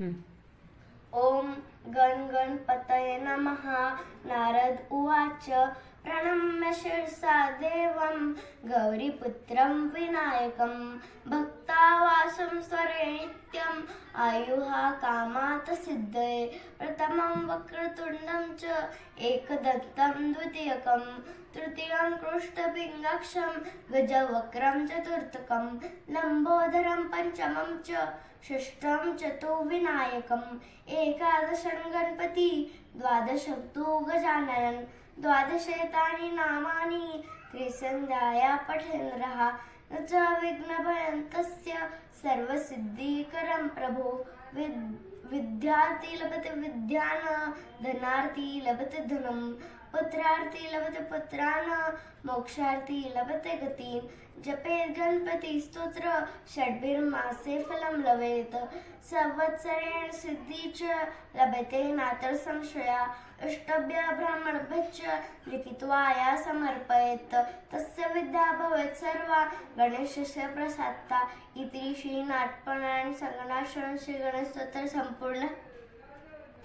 ॐ गण गणपतये नमः। नारद उवाच, प्रणम्य शिरसा देवं गौरीपुत्रं विनायकं भक्तावासं स्वरे नित्यम्। आयुः कामात् सिद्धये। प्रथमं वक्रतुण्डं च एकदन्तं द्वितीयकं, तृतीयं कृष्णपिङ्गाक्षं गजवक्रं चतुर्थकं, लम्बोदरं पञ्चमं च षष्ठं चतुर्विनायकम् एकादशं गणपति, द्वादशं तु गजाननन् द्वादशेतानि नामानि, त्रिसन्ध्याया पठेन्द्रः, न च विघ्नभयन्तस्य सर्वसिद्धिकरं प्रभो विद् विद्यार्थी लभते विद्यान, धनार्थी लभते धनं, पुत्रार्थी लभते पुत्रान्, मोक्षार्थी लभते गतिं जपेत् गणपति स्तोत्र षड्भिर्मासे फलं लभेत। संवत्सरेण सिद्धि च लभते नात्र संशया। अष्टभ्य ब्राह्मणभ्यश्च लिखित्वा या समर्पयेत्। तस्य विद्या भवेत् सर्वा, गणेशस्य प्रसादता। इति श्रीनाटपणायण संगणाश्रम श्री गणेश स्तोत्र संपूर्ण